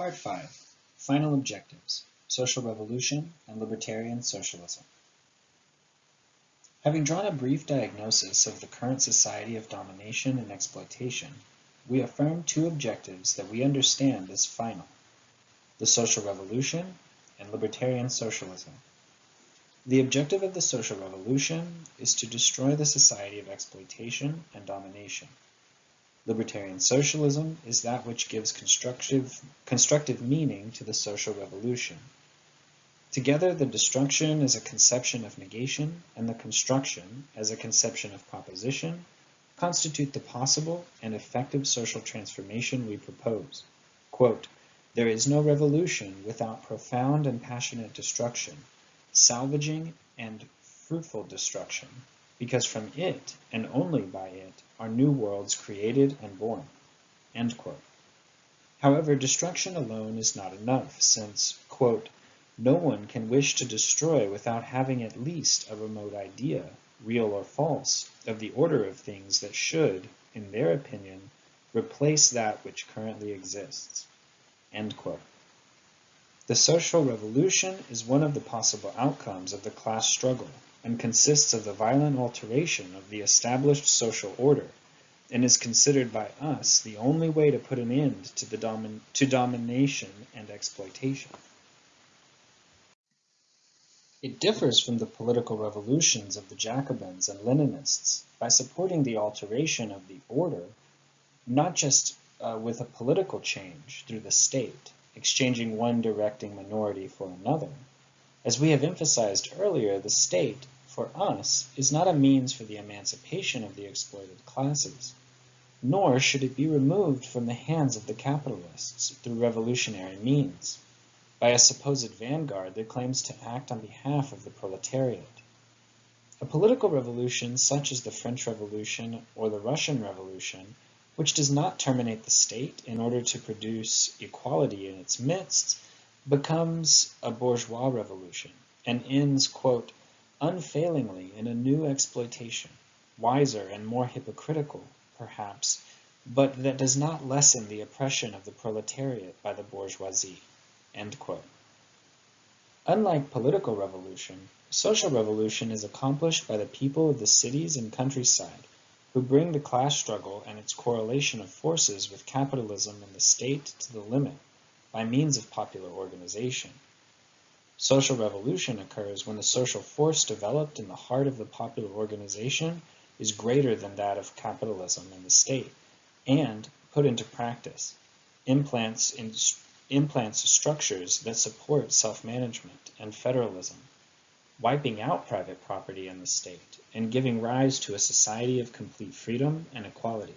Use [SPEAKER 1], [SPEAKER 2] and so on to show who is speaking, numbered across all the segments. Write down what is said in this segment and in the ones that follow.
[SPEAKER 1] Part 5 Final Objectives Social Revolution and Libertarian Socialism. Having drawn a brief diagnosis of the current society of domination and exploitation, we affirm two objectives that we understand as final the social revolution and libertarian socialism. The objective of the social revolution is to destroy the society of exploitation and domination. Libertarian socialism is that which gives constructive, constructive meaning to the social revolution. Together, the destruction as a conception of negation and the construction as a conception of proposition constitute the possible and effective social transformation we propose. Quote, there is no revolution without profound and passionate destruction, salvaging and fruitful destruction, because from it, and only by it, are new worlds created and born. However, destruction alone is not enough, since, quote, no one can wish to destroy without having at least a remote idea, real or false, of the order of things that should, in their opinion, replace that which currently exists. The social revolution is one of the possible outcomes of the class struggle and consists of the violent alteration of the established social order and is considered by us the only way to put an end to, the domin to domination and exploitation. It differs from the political revolutions of the Jacobins and Leninists by supporting the alteration of the order, not just uh, with a political change through the state, exchanging one directing minority for another. As we have emphasized earlier, the state, for us, is not a means for the emancipation of the exploited classes, nor should it be removed from the hands of the capitalists through revolutionary means, by a supposed vanguard that claims to act on behalf of the proletariat. A political revolution such as the French Revolution or the Russian Revolution which does not terminate the state in order to produce equality in its midst, becomes a bourgeois revolution and ends, quote, unfailingly in a new exploitation, wiser and more hypocritical, perhaps, but that does not lessen the oppression of the proletariat by the bourgeoisie, Unlike political revolution, social revolution is accomplished by the people of the cities and countryside who bring the class struggle and its correlation of forces with capitalism and the state to the limit by means of popular organization. Social revolution occurs when the social force developed in the heart of the popular organization is greater than that of capitalism and the state, and, put into practice, implants, in, implants structures that support self-management and federalism wiping out private property and the state, and giving rise to a society of complete freedom and equality.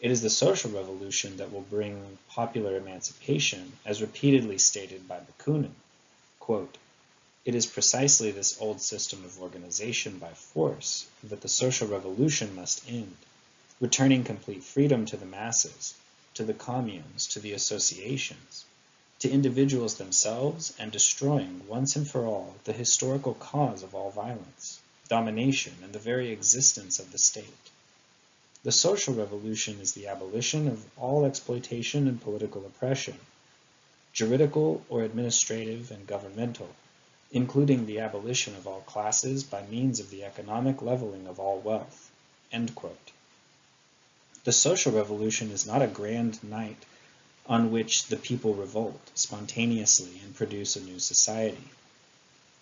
[SPEAKER 1] It is the social revolution that will bring popular emancipation, as repeatedly stated by Bakunin. Quote, it is precisely this old system of organization by force that the social revolution must end, returning complete freedom to the masses, to the communes, to the associations to individuals themselves and destroying once and for all the historical cause of all violence, domination, and the very existence of the state. The social revolution is the abolition of all exploitation and political oppression, juridical or administrative and governmental, including the abolition of all classes by means of the economic leveling of all wealth." The social revolution is not a grand night on which the people revolt spontaneously and produce a new society.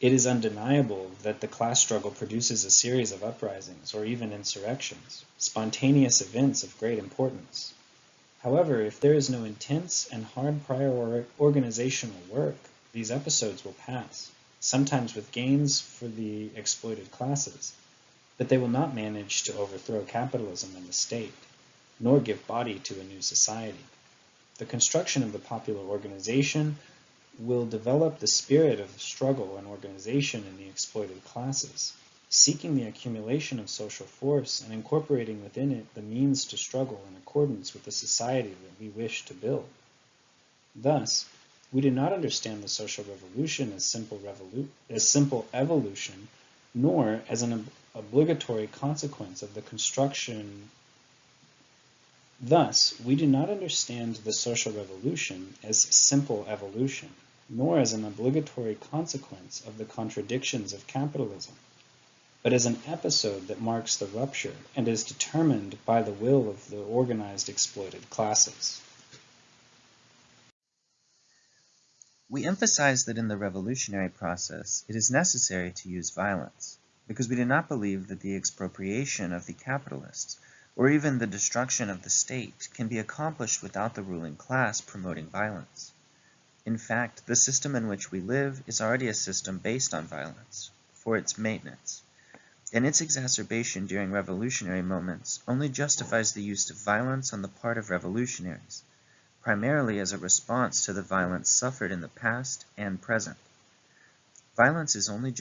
[SPEAKER 1] It is undeniable that the class struggle produces a series of uprisings or even insurrections, spontaneous events of great importance. However, if there is no intense and hard prior organizational work, these episodes will pass, sometimes with gains for the exploited classes, but they will not manage to overthrow capitalism and the state, nor give body to a new society. The construction of the popular organization will develop the spirit of struggle and organization in the exploited classes, seeking the accumulation of social force and incorporating within it the means to struggle in accordance with the society that we wish to build. Thus, we do not understand the social revolution as simple, revolu as simple evolution, nor as an ob obligatory consequence of the construction Thus, we do not understand the social revolution as simple evolution, nor as an obligatory consequence of the contradictions of capitalism, but as an episode that marks the rupture and is determined by the will of the organized exploited classes.
[SPEAKER 2] We emphasize that in the revolutionary process it is necessary to use violence, because we do not believe that the expropriation of the capitalists or even the destruction of the state can be accomplished without the ruling class promoting violence. In fact, the system in which we live is already a system based on violence, for its maintenance, and its exacerbation during revolutionary moments only justifies the use of violence on the part of revolutionaries, primarily as a response to the violence suffered in the past and present. Violence is only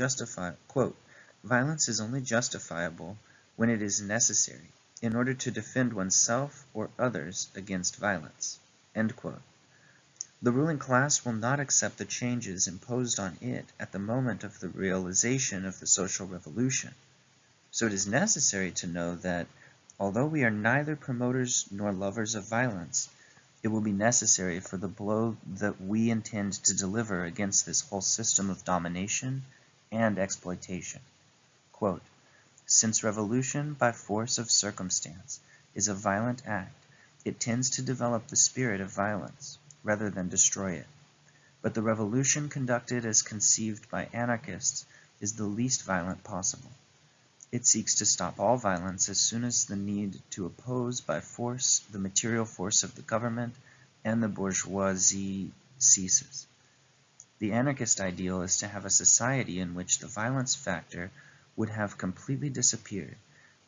[SPEAKER 2] quote, violence is only justifiable when it is necessary in order to defend oneself or others against violence. The ruling class will not accept the changes imposed on it at the moment of the realization of the social revolution. So it is necessary to know that, although we are neither promoters nor lovers of violence, it will be necessary for the blow that we intend to deliver against this whole system of domination and exploitation. Quote, Since revolution by force of circumstance is a violent act, it tends to develop the spirit of violence, rather than destroy it. But the revolution conducted as conceived by anarchists is the least violent possible. It seeks to stop all violence as soon as the need to oppose by force the material force of the government and the bourgeoisie ceases. The anarchist ideal is to have a society in which the violence factor would have completely disappeared,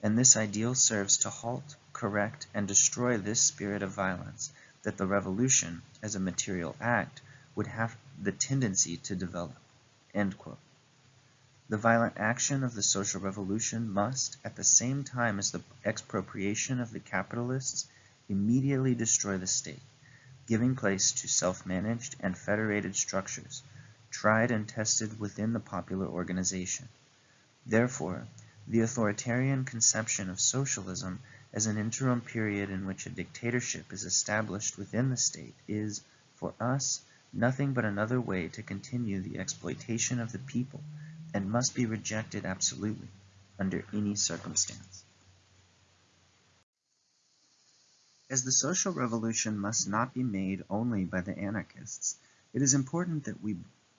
[SPEAKER 2] and this ideal serves to halt, correct, and destroy this spirit of violence that the revolution, as a material act, would have the tendency to develop. The violent action of the social revolution must, at the same time as the expropriation of the capitalists, immediately destroy the state, giving place to self-managed and federated structures, tried and tested within the popular organization. Therefore, the authoritarian conception of socialism as an interim period in which a dictatorship is established within the state is, for us, nothing but another way to continue the exploitation of the people and must be rejected absolutely, under any circumstance. As the social revolution must not be made only by the anarchists, it is important that we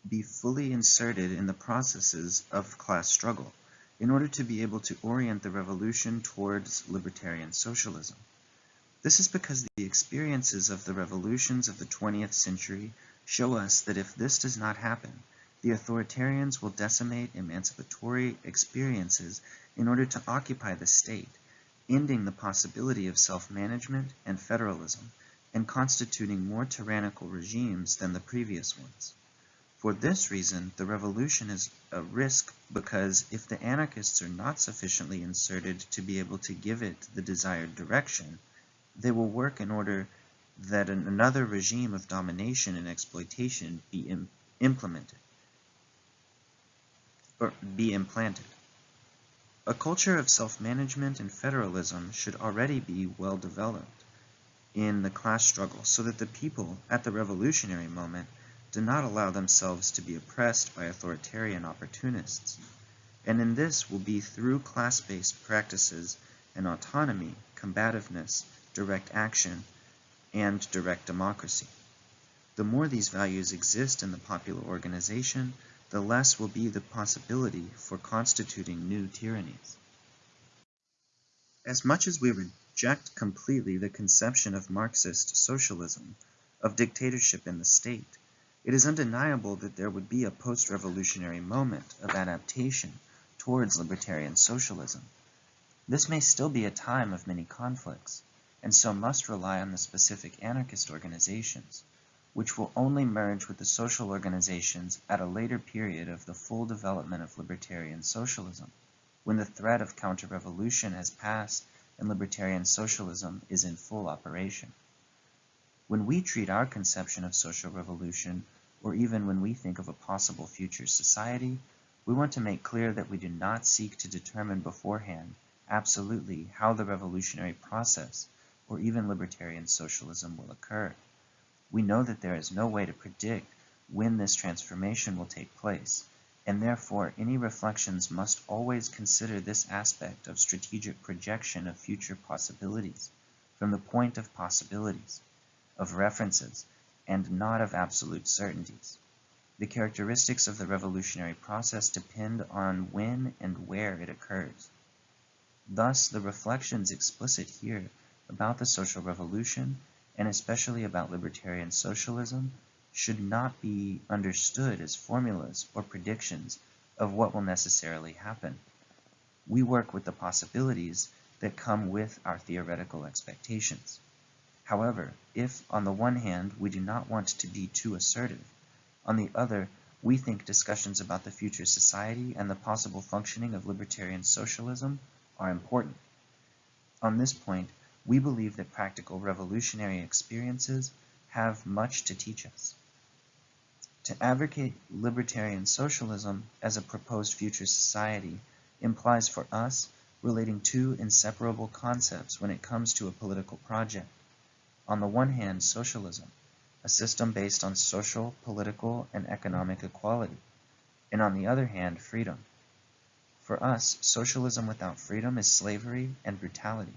[SPEAKER 2] be fully inserted in the processes of class struggle in order to be able to orient the revolution towards libertarian socialism. This is because the experiences of the revolutions of the 20th century show us that if this does not happen, the authoritarians will decimate emancipatory experiences in order to occupy the state, ending the possibility of self-management and federalism, and constituting more tyrannical regimes than the previous ones. For this reason, the revolution is a risk because if the anarchists are not sufficiently inserted to be able to give it the desired direction, they will work in order that another regime of domination and exploitation be Im implemented be implanted. A culture of self-management and federalism should already be well developed in the class struggle so that the people at the revolutionary moment do not allow themselves to be oppressed by authoritarian opportunists. And in this will be through class-based practices and autonomy, combativeness, direct action, and direct democracy. The more these values exist in the popular organization, the less will be the possibility for constituting new tyrannies. As much as we reject completely the conception of Marxist socialism, of dictatorship in the state, it is undeniable that there would be a post-revolutionary moment of adaptation towards libertarian socialism. This may still be a time of many conflicts, and so must rely on the specific anarchist organizations, which will only merge with the social organizations at a later period of the full development of libertarian socialism, when the threat of counter-revolution has passed and libertarian socialism is in full operation. When we treat our conception of social revolution, or even when we think of a possible future society, we want to make clear that we do not seek to determine beforehand absolutely how the revolutionary process or even libertarian socialism will occur. We know that there is no way to predict when this transformation will take place, and therefore any reflections must always consider this aspect of strategic projection of future possibilities from the point of possibilities, of references, and not of absolute certainties. The characteristics of the revolutionary process depend on when and where it occurs. Thus the reflections explicit here about the social revolution, and especially about libertarian socialism, should not be understood as formulas or predictions of what will necessarily happen. We work with the possibilities that come with our theoretical expectations. However, if on the one hand we do not want to be too assertive, on the other we think discussions about the future society and the possible functioning of libertarian socialism are important. On this point, we believe that practical revolutionary experiences have much to teach us. To advocate libertarian socialism as a proposed future society implies for us relating two inseparable concepts when it comes to a political project. On the one hand, socialism, a system based on social, political, and economic equality, and on the other hand, freedom. For us, socialism without freedom is slavery and brutality,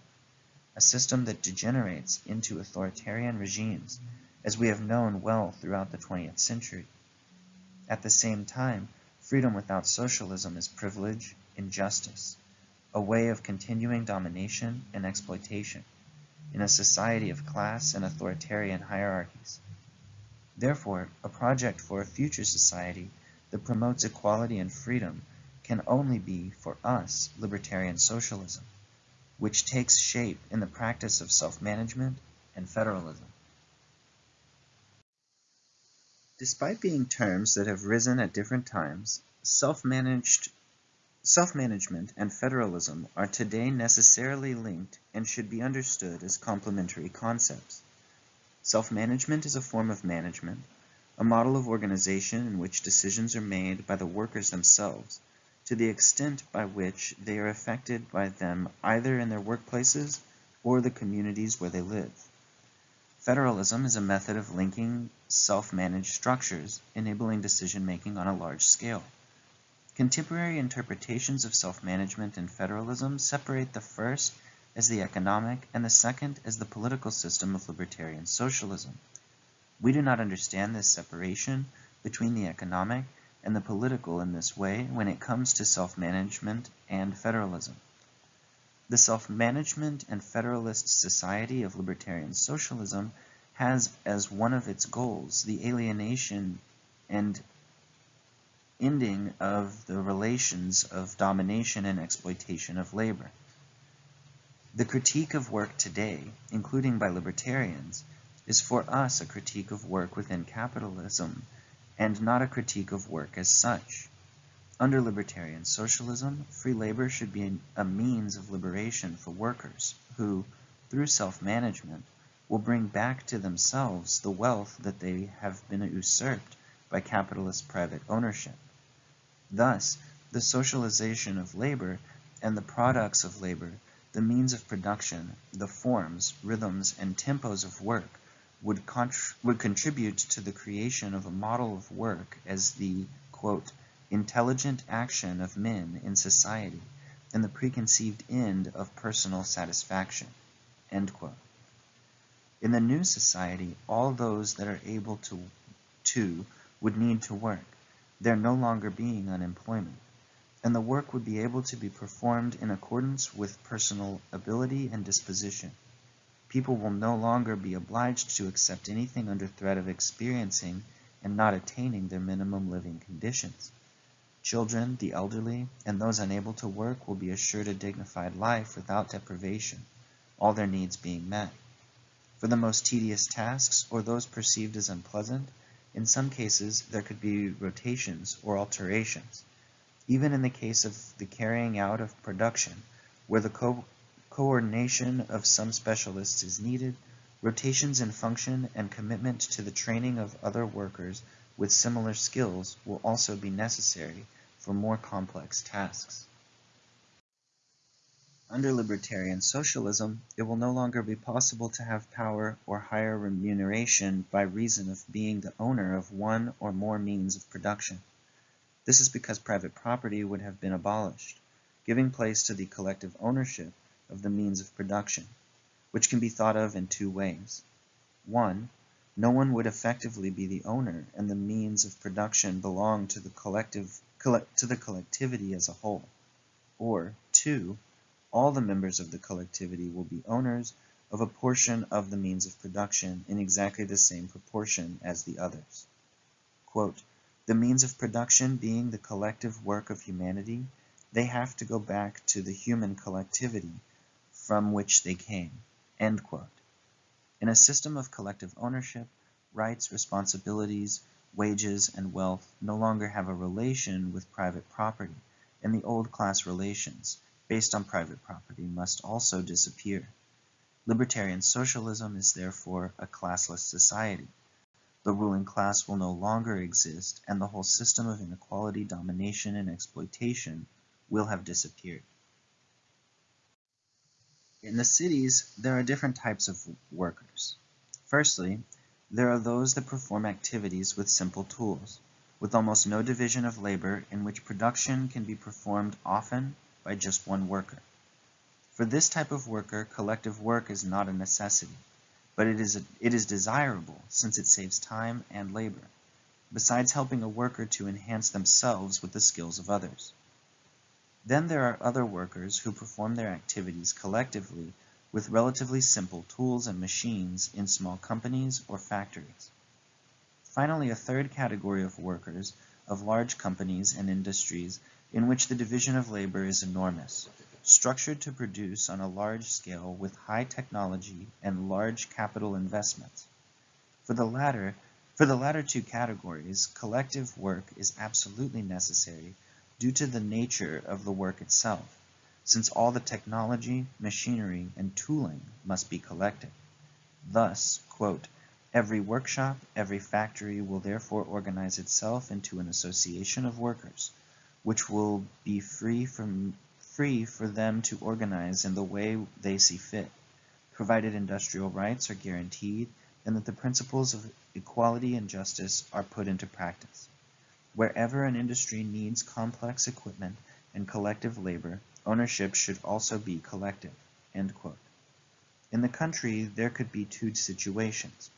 [SPEAKER 2] a system that degenerates into authoritarian regimes, as we have known well throughout the 20th century. At the same time, freedom without socialism is privilege, injustice, a way of continuing domination and exploitation in a society of class and authoritarian hierarchies. Therefore, a project for a future society that promotes equality and freedom can only be, for us, libertarian socialism, which takes shape in the practice of self-management and federalism. Despite being terms that have risen at different times, self-managed Self-management and federalism are today necessarily linked and should be understood as complementary concepts. Self-management is a form of management, a model of organization in which decisions are made by the workers themselves, to the extent by which they are affected by them either in their workplaces or the communities where they live. Federalism is a method of linking self-managed structures, enabling decision-making on a large scale. Contemporary interpretations of self-management and federalism separate the first as the economic and the second as the political system of libertarian socialism. We do not understand this separation between the economic and the political in this way when it comes to self-management and federalism. The self-management and federalist society of libertarian socialism has as one of its goals the alienation and ending of the relations of domination and exploitation of labor. The critique of work today, including by libertarians, is for us a critique of work within capitalism and not a critique of work as such. Under libertarian socialism, free labor should be a means of liberation for workers who, through self-management, will bring back to themselves the wealth that they have been usurped by capitalist private ownership. Thus, the socialization of labor and the products of labor, the means of production, the forms, rhythms, and tempos of work would, would contribute to the creation of a model of work as the, quote, intelligent action of men in society and the preconceived end of personal satisfaction, end quote. In the new society, all those that are able to, to would need to work there no longer being unemployment, and the work would be able to be performed in accordance with personal ability and disposition. People will no longer be obliged to accept anything under threat of experiencing and not attaining their minimum living conditions. Children, the elderly, and those unable to work will be assured a dignified life without deprivation, all their needs being met. For the most tedious tasks, or those perceived as unpleasant, in some cases, there could be rotations or alterations. Even in the case of the carrying out of production, where the co coordination of some specialists is needed, rotations in function and commitment to the training of other workers with similar skills will also be necessary for more complex tasks. Under libertarian socialism, it will no longer be possible to have power or higher remuneration by reason of being the owner of one or more means of production. This is because private property would have been abolished, giving place to the collective ownership of the means of production, which can be thought of in two ways. One, no one would effectively be the owner and the means of production belong to the collective to the collectivity as a whole. Or, two, all the members of the collectivity will be owners of a portion of the means of production in exactly the same proportion as the others. Quote, the means of production being the collective work of humanity, they have to go back to the human collectivity from which they came. In a system of collective ownership, rights, responsibilities, wages, and wealth no longer have a relation with private property, and the old class relations, based on private property must also disappear. Libertarian socialism is therefore a classless society. The ruling class will no longer exist and the whole system of inequality, domination, and exploitation will have disappeared. In the cities, there are different types of workers. Firstly, there are those that perform activities with simple tools, with almost no division of labor in which production can be performed often by just one worker. For this type of worker, collective work is not a necessity, but it is, a, it is desirable since it saves time and labor, besides helping a worker to enhance themselves with the skills of others. Then there are other workers who perform their activities collectively with relatively simple tools and machines in small companies or factories. Finally, a third category of workers of large companies and industries in which the division of labor is enormous, structured to produce on a large scale with high technology and large capital investments. For the latter, for the latter two categories, collective work is absolutely necessary due to the nature of the work itself, since all the technology, machinery, and tooling must be collected. Thus, quote, every workshop, every factory will therefore organize itself into an association of workers, which will be free from free for them to organize in the way they see fit, provided industrial rights are guaranteed and that the principles of equality and justice are put into practice. Wherever an industry needs complex equipment and collective labor, ownership should also be collective." In the country there could be two situations,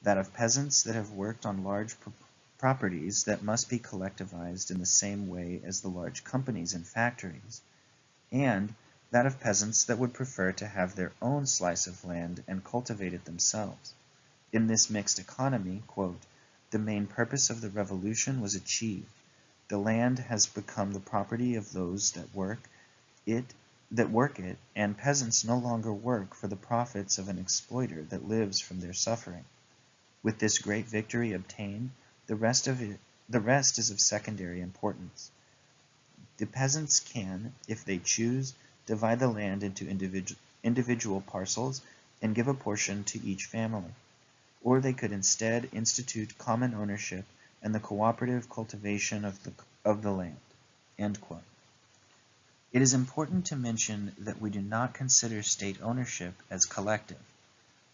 [SPEAKER 2] that of peasants that have worked on large properties that must be collectivized in the same way as the large companies and factories, and that of peasants that would prefer to have their own slice of land and cultivate it themselves. In this mixed economy, quote, the main purpose of the revolution was achieved. The land has become the property of those that work it that work it, and peasants no longer work for the profits of an exploiter that lives from their suffering. With this great victory obtained, the rest of it, the rest is of secondary importance. The peasants can, if they choose, divide the land into individual, individual parcels and give a portion to each family. Or they could instead institute common ownership and the cooperative cultivation of the, of the land. It is important to mention that we do not consider state ownership as collective.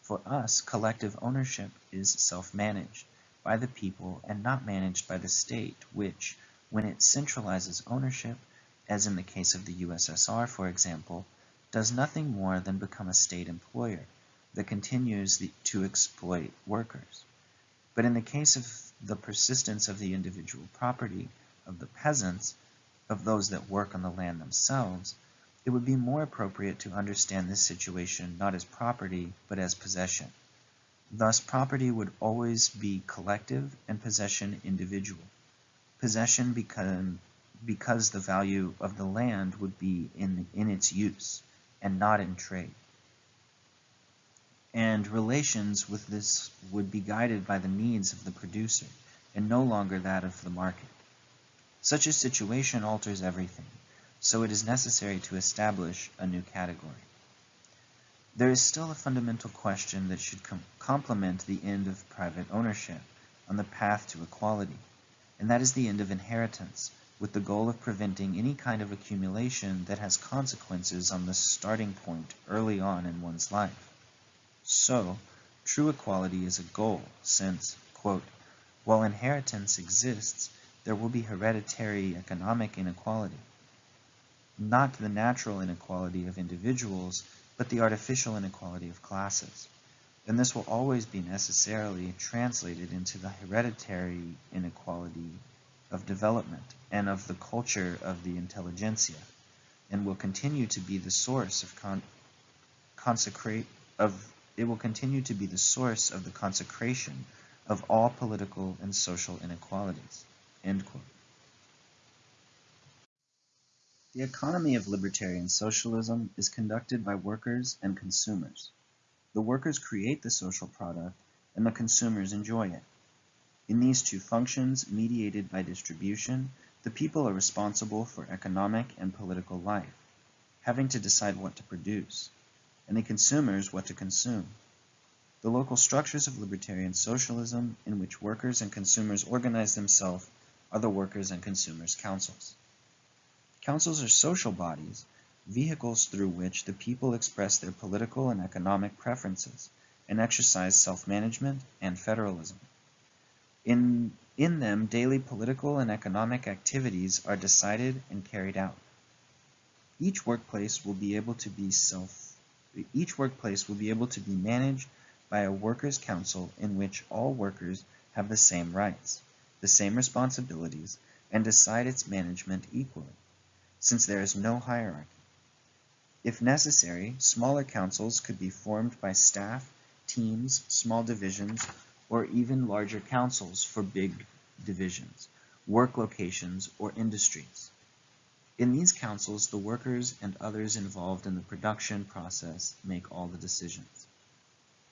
[SPEAKER 2] For us, collective ownership is self-managed by the people and not managed by the state, which, when it centralizes ownership, as in the case of the USSR, for example, does nothing more than become a state employer that continues the, to exploit workers. But in the case of the persistence of the individual property of the peasants, of those that work on the land themselves, it would be more appropriate to understand this situation not as property, but as possession. Thus property would always be collective and possession individual. Possession become, because the value of the land would be in, in its use and not in trade. And relations with this would be guided by the needs of the producer and no longer that of the market. Such a situation alters everything, so it is necessary to establish a new category. There is still a fundamental question that should com complement the end of private ownership on the path to equality, and that is the end of inheritance, with the goal of preventing any kind of accumulation that has consequences on the starting point early on in one's life. So, true equality is a goal, since, quote, while inheritance exists, there will be hereditary economic inequality. Not the natural inequality of individuals, but the artificial inequality of classes. And this will always be necessarily translated into the hereditary inequality of development and of the culture of the intelligentsia, and will continue to be the source of con consecrate of it will continue to be the source of the consecration of all political and social inequalities. The economy of libertarian socialism is conducted by workers and consumers. The workers create the social product and the consumers enjoy it. In these two functions, mediated by distribution, the people are responsible for economic and political life, having to decide what to produce, and the consumers what to consume. The local structures of libertarian socialism in which workers and consumers organize themselves are the workers and consumers councils. Councils are social bodies vehicles through which the people express their political and economic preferences and exercise self-management and federalism. In, in them, daily political and economic activities are decided and carried out. Each workplace will be able to be self each workplace will be able to be managed by a workers' council in which all workers have the same rights, the same responsibilities, and decide its management equally, since there is no hierarchy. If necessary, smaller councils could be formed by staff, teams, small divisions, or even larger councils for big divisions, work locations, or industries. In these councils, the workers and others involved in the production process make all the decisions.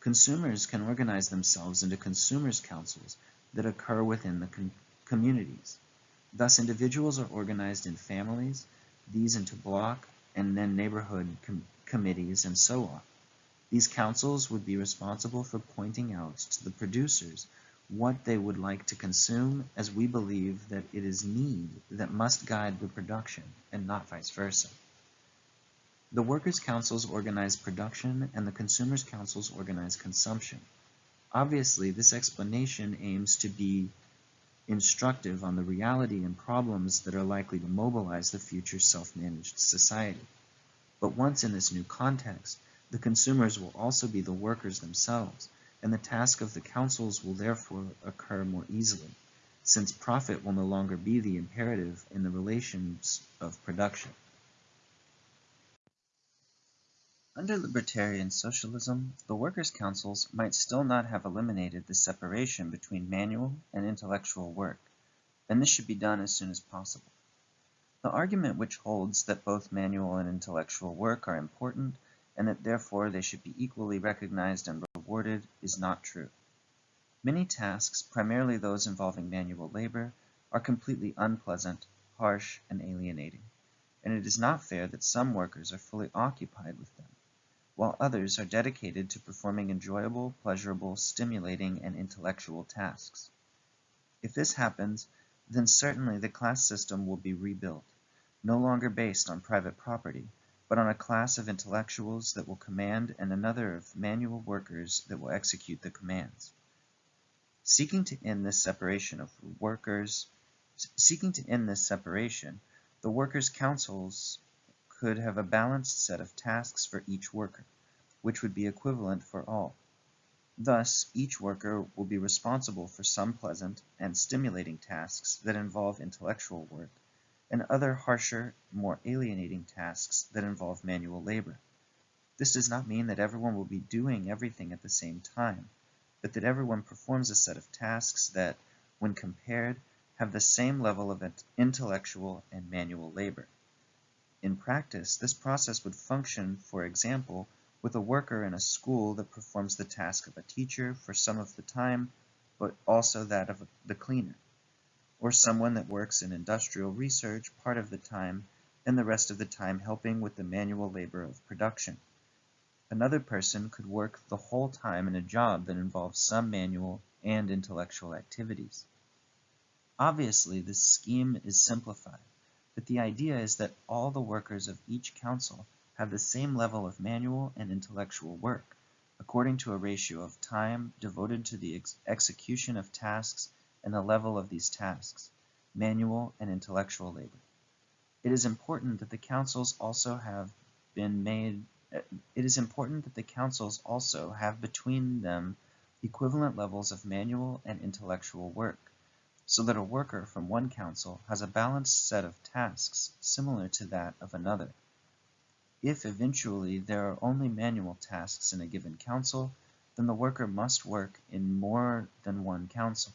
[SPEAKER 2] Consumers can organize themselves into consumers' councils that occur within the communities. Thus, individuals are organized in families, these into block, and then neighborhood com committees and so on. These councils would be responsible for pointing out to the producers what they would like to consume as we believe that it is need that must guide the production and not vice versa. The workers' councils organize production and the consumers' councils organize consumption. Obviously, this explanation aims to be instructive on the reality and problems that are likely to mobilize the future self-managed society. But once in this new context, the consumers will also be the workers themselves, and the task of the councils will therefore occur more easily, since profit will no longer be the imperative in the relations of production. Under libertarian socialism, the workers' councils might still not have eliminated the separation between manual and intellectual work, and this should be done as soon as possible. The argument which holds that both manual and intellectual work are important and that therefore they should be equally recognized and rewarded is not true. Many tasks, primarily those involving manual labor, are completely unpleasant, harsh, and alienating, and it is not fair that some workers are fully occupied with them while others are dedicated to performing enjoyable, pleasurable, stimulating, and intellectual tasks. If this happens, then certainly the class system will be rebuilt, no longer based on private property, but on a class of intellectuals that will command and another of manual workers that will execute the commands. Seeking to end this separation of workers, seeking to end this separation, the workers' councils could have a balanced set of tasks for each worker, which would be equivalent for all. Thus, each worker will be responsible for some pleasant and stimulating tasks that involve intellectual work, and other harsher, more alienating tasks that involve manual labor. This does not mean that everyone will be doing everything at the same time, but that everyone performs a set of tasks that, when compared, have the same level of intellectual and manual labor. In practice, this process would function, for example, with a worker in a school that performs the task of a teacher for some of the time, but also that of the cleaner, or someone that works in industrial research part of the time and the rest of the time helping with the manual labor of production. Another person could work the whole time in a job that involves some manual and intellectual activities. Obviously, this scheme is simplified, but the idea is that all the workers of each council have the same level of manual and intellectual work, according to a ratio of time devoted to the ex execution of tasks and the level of these tasks, manual and intellectual labor. It is important that the councils also have been made uh, it is important that the councils also have between them equivalent levels of manual and intellectual work, so that a worker from one council has a balanced set of tasks similar to that of another. If eventually there are only manual tasks in a given council, then the worker must work in more than one council.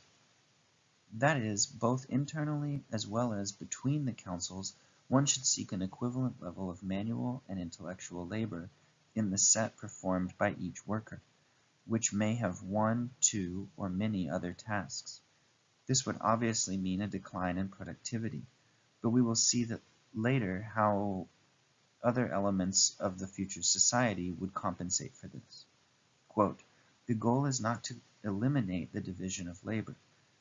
[SPEAKER 2] That is, both internally as well as between the councils, one should seek an equivalent level of manual and intellectual labor in the set performed by each worker, which may have one, two, or many other tasks. This would obviously mean a decline in productivity, but we will see that later how other elements of the future society would compensate for this. Quote, the goal is not to eliminate the division of labor,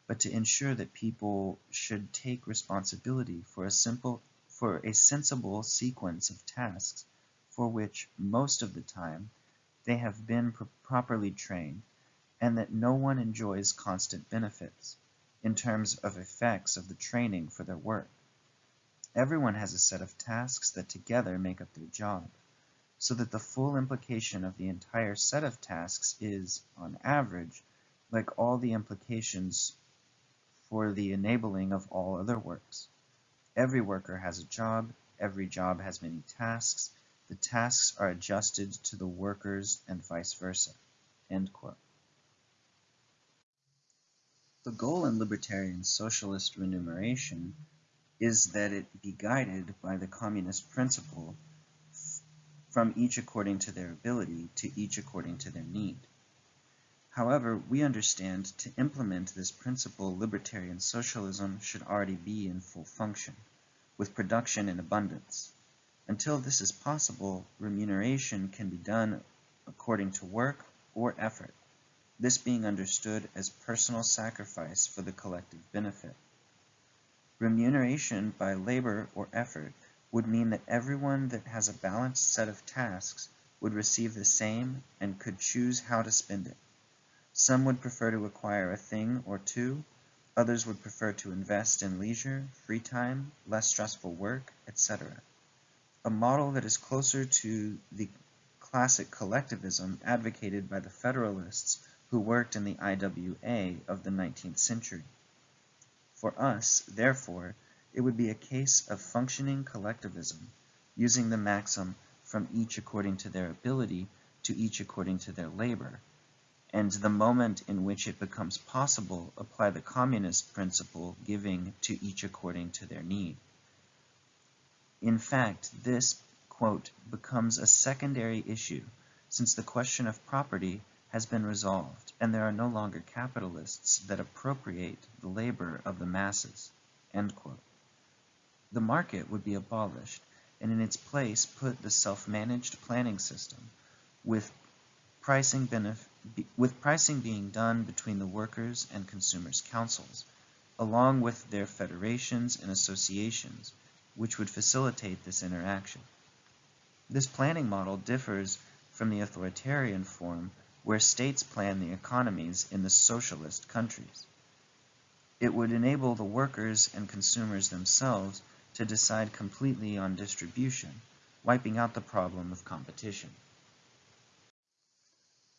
[SPEAKER 2] but to ensure that people should take responsibility for a simple for a sensible sequence of tasks for which most of the time they have been properly trained and that no one enjoys constant benefits in terms of effects of the training for their work. Everyone has a set of tasks that together make up their job, so that the full implication of the entire set of tasks is, on average, like all the implications for the enabling of all other works. Every worker has a job, every job has many tasks, the tasks are adjusted to the workers and vice versa. The goal in libertarian socialist remuneration is that it be guided by the communist principle from each according to their ability to each according to their need. However, we understand to implement this principle libertarian socialism should already be in full function, with production in abundance. Until this is possible, remuneration can be done according to work or effort, this being understood as personal sacrifice for the collective benefit. Remuneration by labor or effort would mean that everyone that has a balanced set of tasks would receive the same and could choose how to spend it. Some would prefer to acquire a thing or two, others would prefer to invest in leisure, free time, less stressful work, etc. A model that is closer to the classic collectivism advocated by the Federalists who worked in the IWA of the 19th century. For us, therefore, it would be a case of functioning collectivism, using the maxim from each according to their ability to each according to their labor, and the moment in which it becomes possible apply the communist principle giving to each according to their need. In fact, this, quote, becomes a secondary issue since the question of property has been resolved and there are no longer capitalists that appropriate the labor of the masses. The market would be abolished and in its place put the self-managed planning system with pricing benefit with pricing being done between the workers and consumers councils, along with their federations and associations, which would facilitate this interaction. This planning model differs from the authoritarian form where states plan the economies in the socialist countries. It would enable the workers and consumers themselves to decide completely on distribution, wiping out the problem of competition.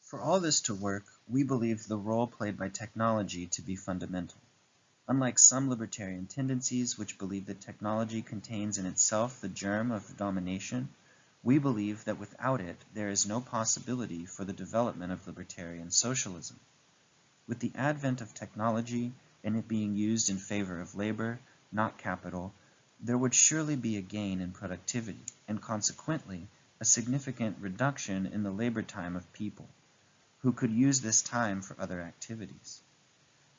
[SPEAKER 2] For all this to work, we believe the role played by technology to be fundamental. Unlike some libertarian tendencies which believe that technology contains in itself the germ of domination, we believe that without it there is no possibility for the development of libertarian socialism. With the advent of technology and it being used in favor of labor, not capital, there would surely be a gain in productivity and consequently a significant reduction in the labor time of people who could use this time for other activities.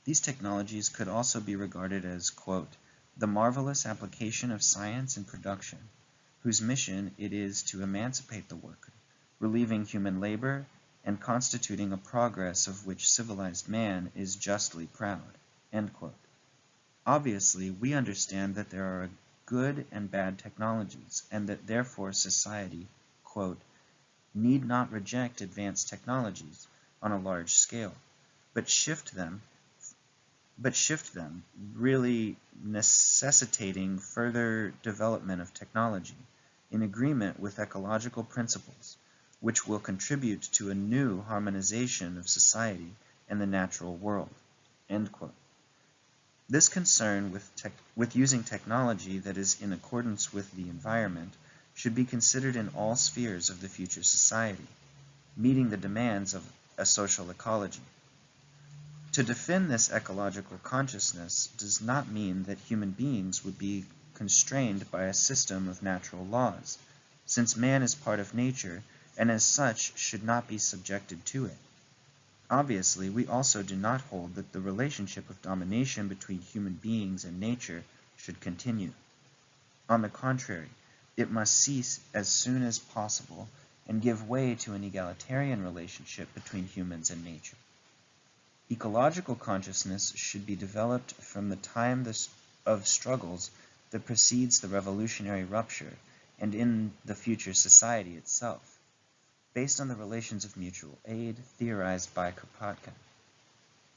[SPEAKER 2] These technologies could also be regarded as, quote, the marvelous application of science in production, whose mission it is to emancipate the worker, relieving human labor, and constituting a progress of which civilized man is justly proud. Obviously, we understand that there are good and bad technologies, and that therefore society, quote, need not reject advanced technologies on a large scale, but shift them but shift them, really necessitating further development of technology in agreement with ecological principles, which will contribute to a new harmonization of society and the natural world. This concern with, with using technology that is in accordance with the environment should be considered in all spheres of the future society, meeting the demands of a social ecology. To defend this ecological consciousness does not mean that human beings would be constrained by a system of natural laws, since man is part of nature and as such should not be subjected to it. Obviously, we also do not hold that the relationship of domination between human beings and nature should continue. On the contrary, it must cease as soon as possible and give way to an egalitarian relationship between humans and nature. Ecological consciousness should be developed from the time of struggles that precedes the revolutionary rupture and in the future society itself, based on the relations of mutual aid theorized by Kropotkin.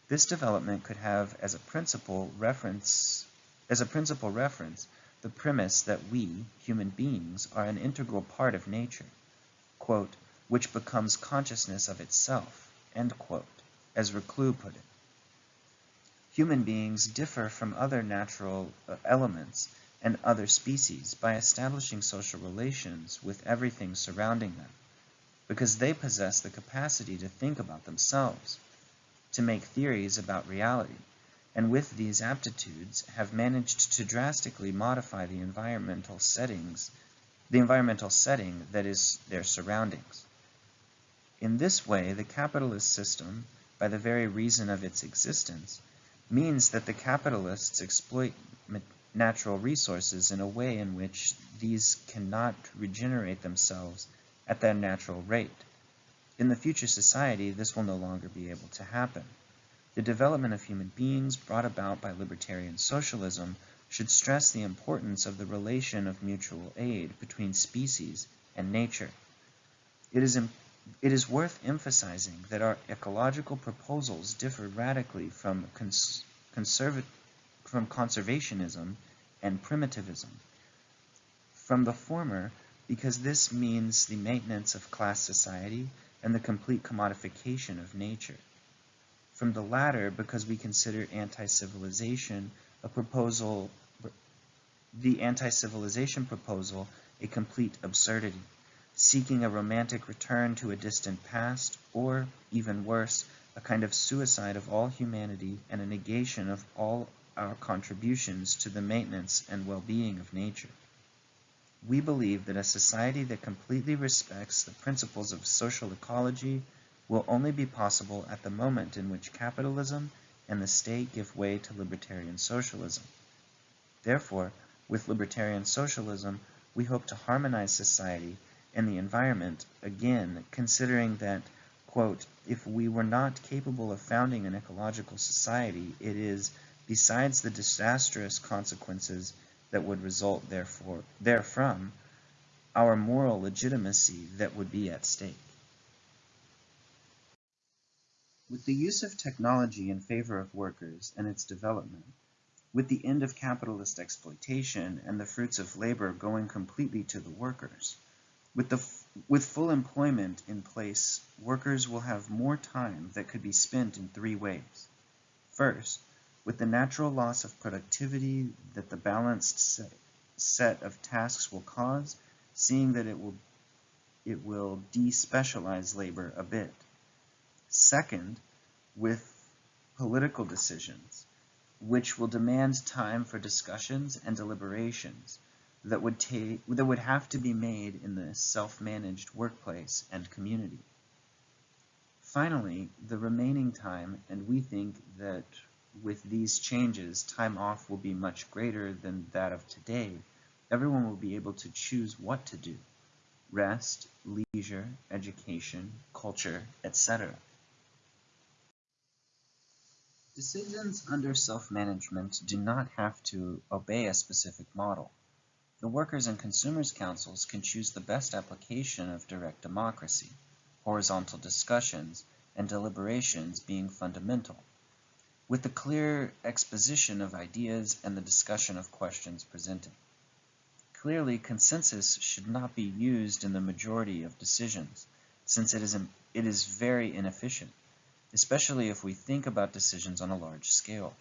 [SPEAKER 2] This development could have as a principal reference as a principal reference the premise that we, human beings, are an integral part of nature, quote, which becomes consciousness of itself, quote as Reclus put it. Human beings differ from other natural uh, elements and other species by establishing social relations with everything surrounding them, because they possess the capacity to think about themselves, to make theories about reality, and with these aptitudes have managed to drastically modify the environmental settings, the environmental setting that is their surroundings. In this way, the capitalist system by the very reason of its existence, means that the capitalists exploit natural resources in a way in which these cannot regenerate themselves at their natural rate. In the future society, this will no longer be able to happen. The development of human beings brought about by libertarian socialism should stress the importance of the relation of mutual aid between species and nature. It is it is worth emphasizing that our ecological proposals differ radically from, cons from conservationism and primitivism. From the former, because this means the maintenance of class society and the complete commodification of nature. From the latter, because we consider anti-civilization a proposal, the anti-civilization proposal a complete absurdity seeking a romantic return to a distant past, or, even worse, a kind of suicide of all humanity and a negation of all our contributions to the maintenance and well-being of nature. We believe that a society that completely respects the principles of social ecology will only be possible at the moment in which capitalism and the state give way to libertarian socialism. Therefore, with libertarian socialism, we hope to harmonize society and the environment, again, considering that, quote, if we were not capable of founding an ecological society, it is, besides the disastrous consequences that would result therefore, therefrom, our moral legitimacy that would be at stake. With the use of technology in favor of workers and its development, with the end of capitalist exploitation and the fruits of labor going completely to the workers, with, the, with full employment in place, workers will have more time that could be spent in three ways. First, with the natural loss of productivity that the balanced set, set of tasks will cause, seeing that it will, it will despecialize labor a bit. Second, with political decisions, which will demand time for discussions and deliberations, that would take that would have to be made in the self-managed workplace and community. Finally, the remaining time, and we think that with these changes, time off will be much greater than that of today. Everyone will be able to choose what to do. Rest, leisure, education, culture, etc. Decisions under self-management do not have to obey a specific model. The workers' and consumers' councils can choose the best application of direct democracy, horizontal discussions and deliberations being fundamental, with the clear exposition of ideas and the discussion of questions presented. Clearly, consensus should not be used in the majority of decisions, since it is, it is very inefficient, especially if we think about decisions on a large scale.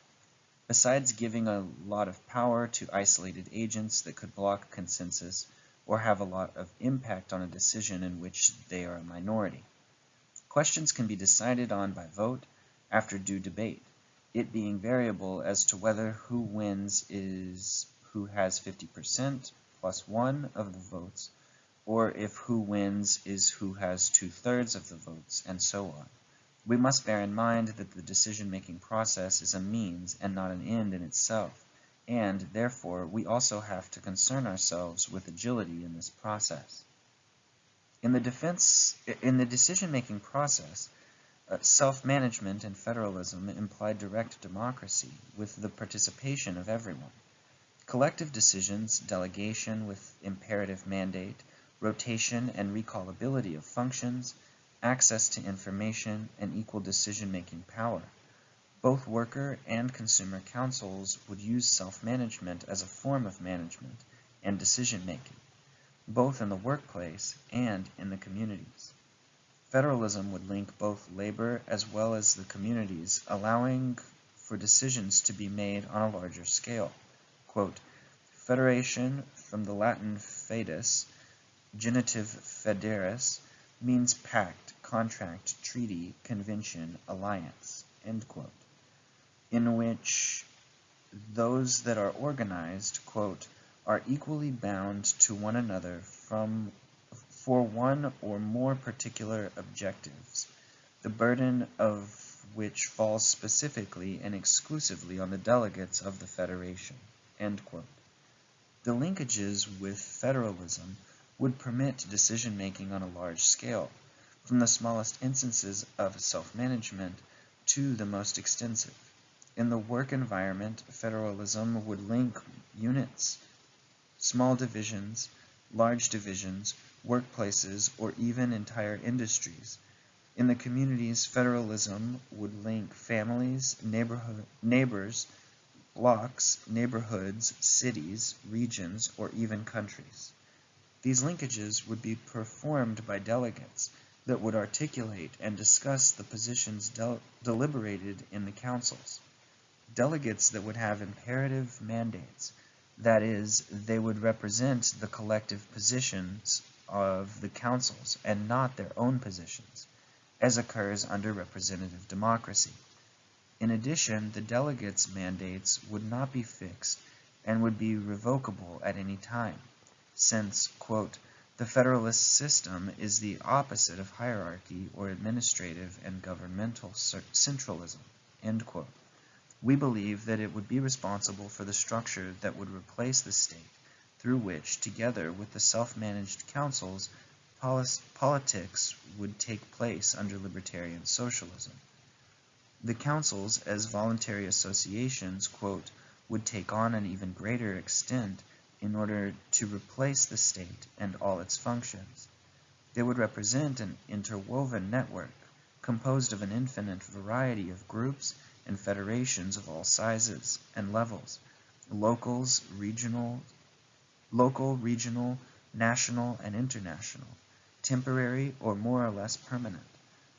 [SPEAKER 2] Besides giving a lot of power to isolated agents that could block consensus or have a lot of impact on a decision in which they are a minority. Questions can be decided on by vote after due debate, it being variable as to whether who wins is who has 50% plus one of the votes, or if who wins is who has two-thirds of the votes, and so on. We must bear in mind that the decision-making process is a means and not an end in itself, and, therefore, we also have to concern ourselves with agility in this process. In the defense, in the decision-making process, uh, self-management and federalism imply direct democracy with the participation of everyone. Collective decisions, delegation with imperative mandate, rotation and recallability of functions, access to information, and equal decision-making power. Both worker and consumer councils would use self-management as a form of management and decision-making, both in the workplace and in the communities. Federalism would link both labor as well as the communities, allowing for decisions to be made on a larger scale. Quote, Federation, from the Latin foedus, genitive foederis, means pact, contract, treaty, convention, alliance, quote, in which those that are organized, quote, are equally bound to one another from for one or more particular objectives, the burden of which falls specifically and exclusively on the delegates of the Federation. End quote. The linkages with federalism would permit decision-making on a large scale, from the smallest instances of self-management to the most extensive. In the work environment, federalism would link units, small divisions, large divisions, workplaces, or even entire industries. In the communities, federalism would link families, neighborhood, neighbors, blocks, neighborhoods, cities, regions, or even countries. These linkages would be performed by delegates that would articulate and discuss the positions del deliberated in the councils. Delegates that would have imperative mandates, that is, they would represent the collective positions of the councils and not their own positions, as occurs under representative democracy. In addition, the delegates' mandates would not be fixed and would be revocable at any time, since, quote, the federalist system is the opposite of hierarchy or administrative and governmental centralism, end quote. We believe that it would be responsible for the structure that would replace the state, through which, together with the self-managed councils, politics would take place under libertarian socialism. The councils, as voluntary associations, quote, would take on an even greater extent in order to replace the state and all its functions. They would represent an interwoven network composed of an infinite variety of groups and federations of all sizes and levels, locals, regional, local, regional, national, and international, temporary or more or less permanent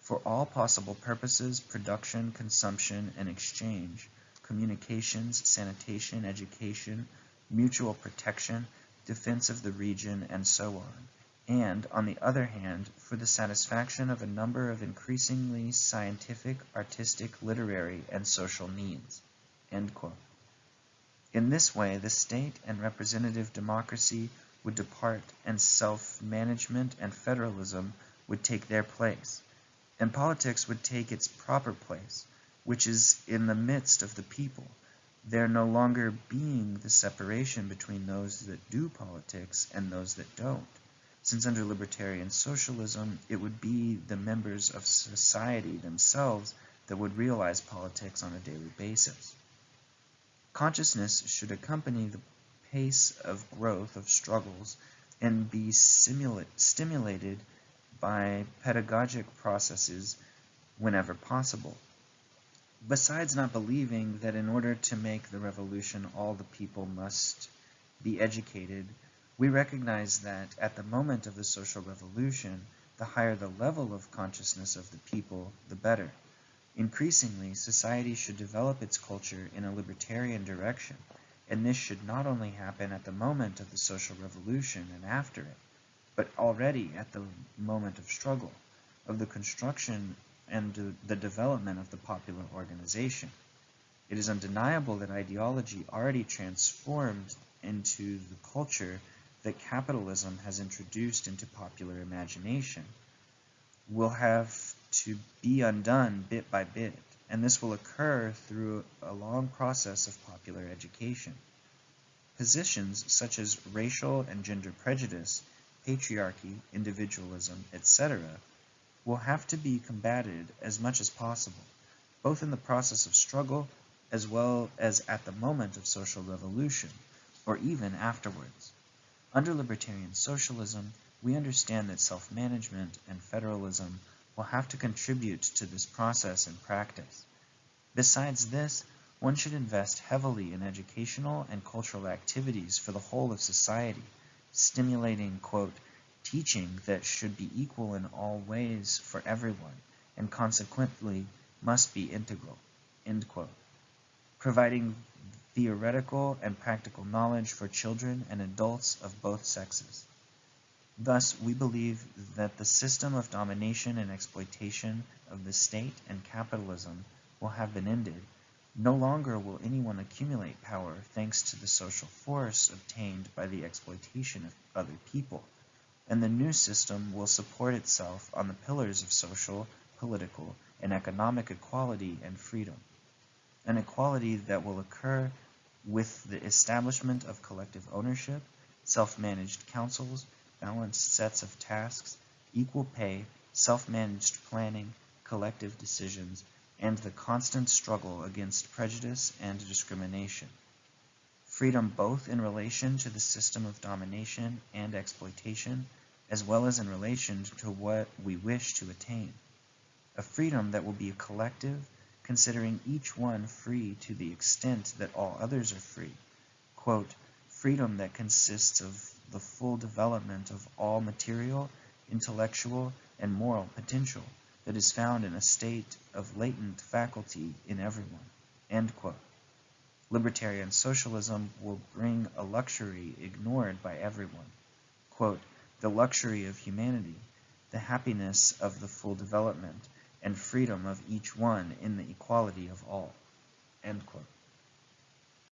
[SPEAKER 2] for all possible purposes, production, consumption, and exchange, communications, sanitation, education, mutual protection, defense of the region, and so on, and, on the other hand, for the satisfaction of a number of increasingly scientific, artistic, literary, and social needs. In this way, the state and representative democracy would depart and self-management and federalism would take their place. And politics would take its proper place, which is in the midst of the people, there no longer being the separation between those that do politics and those that don't, since under libertarian socialism it would be the members of society themselves that would realize politics on a daily basis. Consciousness should accompany the pace of growth of struggles and be stimulated by pedagogic processes whenever possible. Besides not believing that in order to make the revolution all the people must be educated, we recognize that at the moment of the social revolution, the higher the level of consciousness of the people, the better. Increasingly, society should develop its culture in a libertarian direction, and this should not only happen at the moment of the social revolution and after it, but already at the moment of struggle, of the construction and the development of the popular organization. It is undeniable that ideology already transformed into the culture that capitalism has introduced into popular imagination will have to be undone bit by bit, and this will occur through a long process of popular education. Positions such as racial and gender prejudice, patriarchy, individualism, etc., will have to be combated as much as possible, both in the process of struggle as well as at the moment of social revolution, or even afterwards. Under libertarian socialism, we understand that self-management and federalism will have to contribute to this process in practice. Besides this, one should invest heavily in educational and cultural activities for the whole of society, stimulating, quote, teaching that should be equal in all ways for everyone, and consequently must be integral. Providing theoretical and practical knowledge for children and adults of both sexes. Thus, we believe that the system of domination and exploitation of the state and capitalism will have been ended. No longer will anyone accumulate power thanks to the social force obtained by the exploitation of other people, and the new system will support itself on the pillars of social, political, and economic equality and freedom an equality that will occur with the establishment of collective ownership, self-managed councils, balanced sets of tasks, equal pay, self-managed planning, collective decisions, and the constant struggle against prejudice and discrimination. Freedom both in relation to the system of domination and exploitation, as well as in relation to what we wish to attain. A freedom that will be collective, considering each one free to the extent that all others are free. Quote, freedom that consists of the full development of all material, intellectual, and moral potential that is found in a state of latent faculty in everyone. End quote. Libertarian socialism will bring a luxury ignored by everyone. Quote, the luxury of humanity, the happiness of the full development, and freedom of each one in the equality of all. End quote.